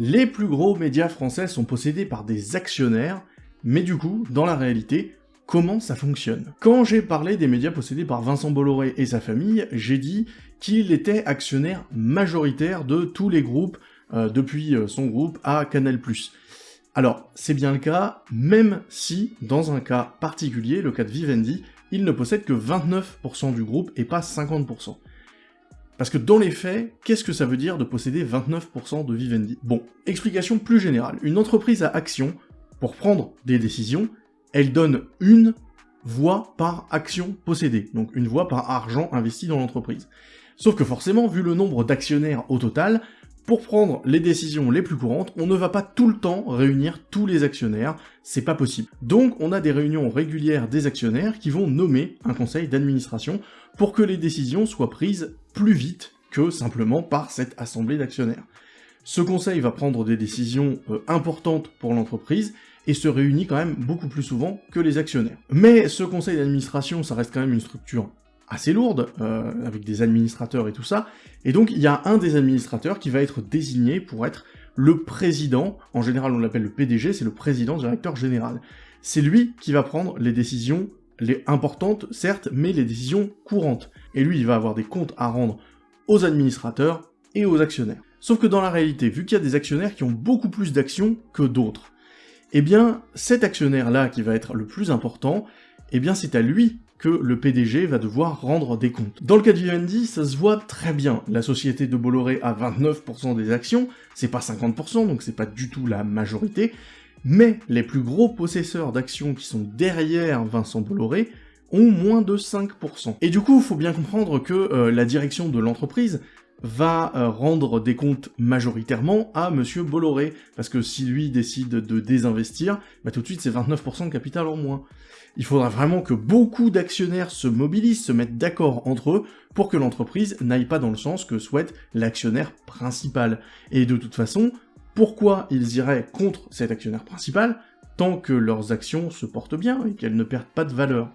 Les plus gros médias français sont possédés par des actionnaires, mais du coup, dans la réalité, comment ça fonctionne? Quand j'ai parlé des médias possédés par Vincent Bolloré et sa famille, j'ai dit qu'il était actionnaire majoritaire de tous les groupes, euh, depuis euh, son groupe à Canal+. Alors, c'est bien le cas, même si, dans un cas particulier, le cas de Vivendi, il ne possède que 29% du groupe et pas 50%. Parce que dans les faits, qu'est-ce que ça veut dire de posséder 29% de Vivendi? Bon, explication plus générale. Une entreprise à action, pour prendre des décisions, elle donne une voix par action possédée, donc une voix par argent investi dans l'entreprise. Sauf que forcément, vu le nombre d'actionnaires au total, pour prendre les décisions les plus courantes, on ne va pas tout le temps réunir tous les actionnaires, c'est pas possible. Donc on a des réunions régulières des actionnaires qui vont nommer un conseil d'administration pour que les décisions soient prises plus vite que simplement par cette assemblée d'actionnaires. Ce conseil va prendre des décisions euh, importantes pour l'entreprise et se réunit quand même beaucoup plus souvent que les actionnaires. Mais ce conseil d'administration, ça reste quand même une structure assez lourde, euh, avec des administrateurs et tout ça, et donc il y a un des administrateurs qui va être désigné pour être le président, en général on l'appelle le PDG, c'est le président directeur général. C'est lui qui va prendre les décisions les importantes, certes, mais les décisions courantes. Et lui, il va avoir des comptes à rendre aux administrateurs et aux actionnaires. Sauf que dans la réalité, vu qu'il y a des actionnaires qui ont beaucoup plus d'actions que d'autres, eh bien, cet actionnaire-là qui va être le plus important, eh bien c'est à lui que le PDG va devoir rendre des comptes. Dans le cas de Vivendi, ça se voit très bien. La société de Bolloré a 29% des actions, c'est pas 50%, donc c'est pas du tout la majorité, mais les plus gros possesseurs d'actions qui sont derrière Vincent Bolloré ont moins de 5%. Et du coup, faut bien comprendre que euh, la direction de l'entreprise va euh, rendre des comptes majoritairement à Monsieur Bolloré, parce que si lui décide de désinvestir, bah tout de suite c'est 29% de capital en moins. Il faudra vraiment que beaucoup d'actionnaires se mobilisent, se mettent d'accord entre eux, pour que l'entreprise n'aille pas dans le sens que souhaite l'actionnaire principal. Et de toute façon, pourquoi ils iraient contre cet actionnaire principal tant que leurs actions se portent bien et qu'elles ne perdent pas de valeur?